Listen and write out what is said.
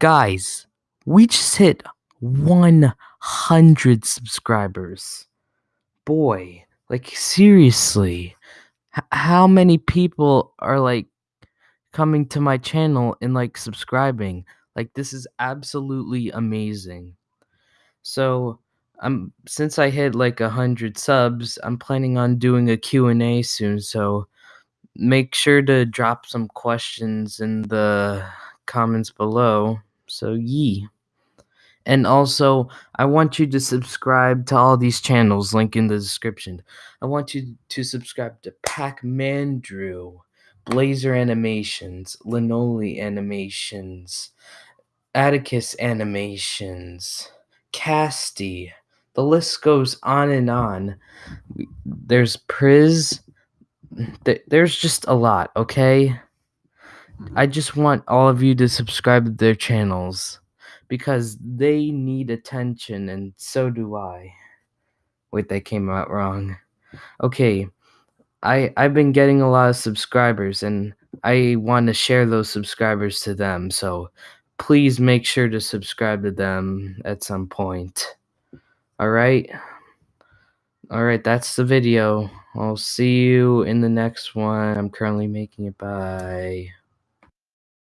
Guys, we just hit 100 subscribers. Boy, like seriously, h- how many people are like coming to my channel and like subscribing? Like this is absolutely amazing. So, I'm since I hit like 100 subs, I'm planning on doing a Q&A soon, so make sure to drop some questions in the comments below. So, yee. And also, I want you to subscribe to all these channels, link in the description. I want you to subscribe to Pac-Man Drew, Blazer Animations, Linoli Animations, Atticus Animations, Casty. The list goes on and on. There's Priz. There's just a lot, okay? I just want all of you to subscribe to their channels because they need attention and so do I. Wait, that came out wrong. Okay. I I've been getting a lot of subscribers and I want to share those subscribers to them. So please make sure to subscribe to them at some point. All right? All right, that's the video. I'll see you in the next one. I'm currently making it. Bye.